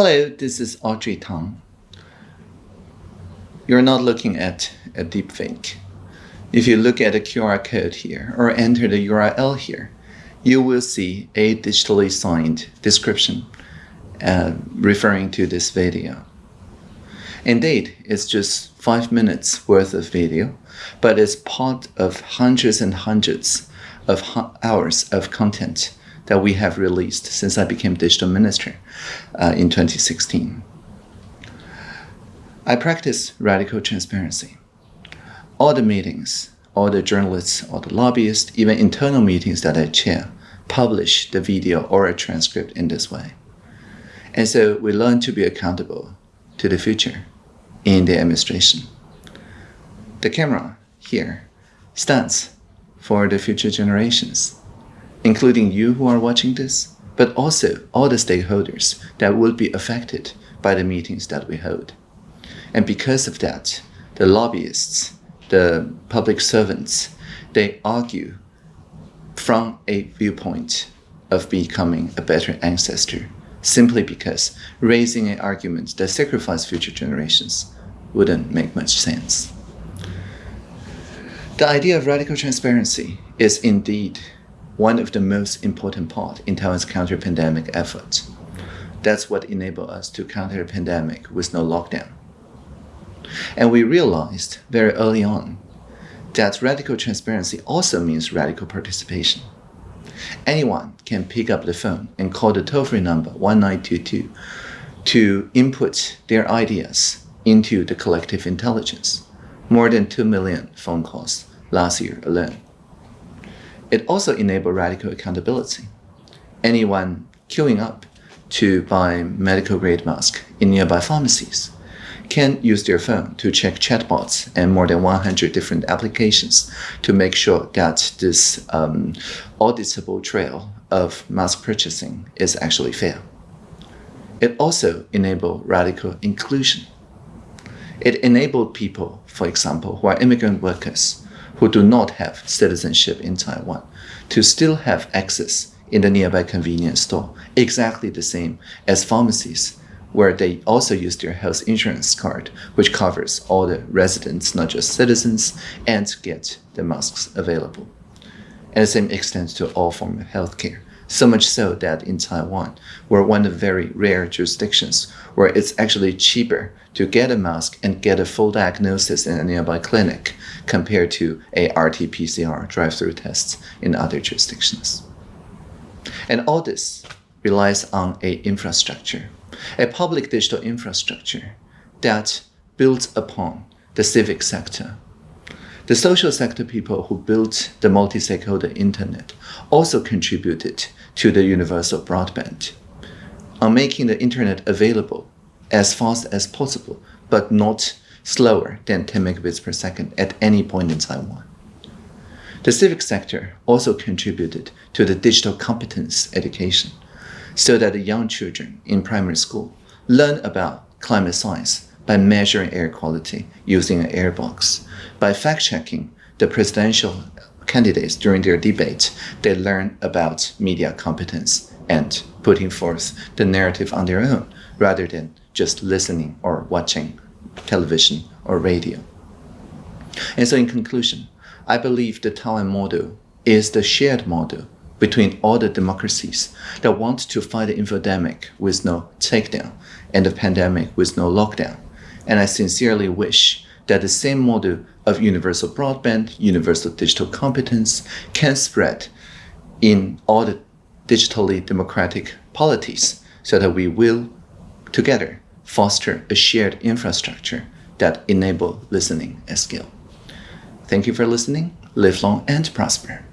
Hello, this is Audrey Tang. You're not looking at a deepfake. If you look at the QR code here or enter the URL here, you will see a digitally signed description uh, referring to this video. Indeed, it's just five minutes worth of video, but it's part of hundreds and hundreds of hours of content that we have released since I became digital minister uh, in 2016. I practice radical transparency. All the meetings, all the journalists, all the lobbyists, even internal meetings that I chair, publish the video or a transcript in this way. And so we learn to be accountable to the future in the administration. The camera here stands for the future generations, including you who are watching this, but also all the stakeholders that will be affected by the meetings that we hold. And because of that, the lobbyists, the public servants, they argue from a viewpoint of becoming a better ancestor simply because raising an argument that sacrifices future generations wouldn't make much sense. The idea of radical transparency is indeed one of the most important part in Taiwan's counter-pandemic efforts. That's what enabled us to counter the pandemic with no lockdown. And we realized very early on that radical transparency also means radical participation. Anyone can pick up the phone and call the toll-free number 1922 to input their ideas into the collective intelligence. More than 2 million phone calls last year alone. It also enabled radical accountability. Anyone queuing up to buy medical grade mask in nearby pharmacies can use their phone to check chatbots and more than 100 different applications to make sure that this um, auditable trail of mask purchasing is actually fair. It also enabled radical inclusion. It enabled people, for example, who are immigrant workers, who do not have citizenship in Taiwan, to still have access in the nearby convenience store, exactly the same as pharmacies where they also use their health insurance card, which covers all the residents, not just citizens, and get the masks available. And the same extends to all forms of healthcare. So much so that in Taiwan, we're one of very rare jurisdictions where it's actually cheaper to get a mask and get a full diagnosis in a nearby clinic compared to a RT-PCR drive-through tests in other jurisdictions. And all this relies on a infrastructure a public digital infrastructure that builds upon the civic sector. The social sector people who built the multi-stakeholder internet also contributed to the universal broadband on making the internet available as fast as possible, but not slower than 10 megabits per second at any point in Taiwan. The civic sector also contributed to the digital competence education so that the young children in primary school learn about climate science by measuring air quality using an air box. By fact-checking the presidential candidates during their debate, they learn about media competence and putting forth the narrative on their own rather than just listening or watching television or radio. And so in conclusion, I believe the Taiwan model is the shared model between all the democracies that want to fight the infodemic with no takedown and the pandemic with no lockdown. And I sincerely wish that the same model of universal broadband, universal digital competence can spread in all the digitally democratic polities so that we will together foster a shared infrastructure that enable listening as skill. Thank you for listening. Live long and prosper.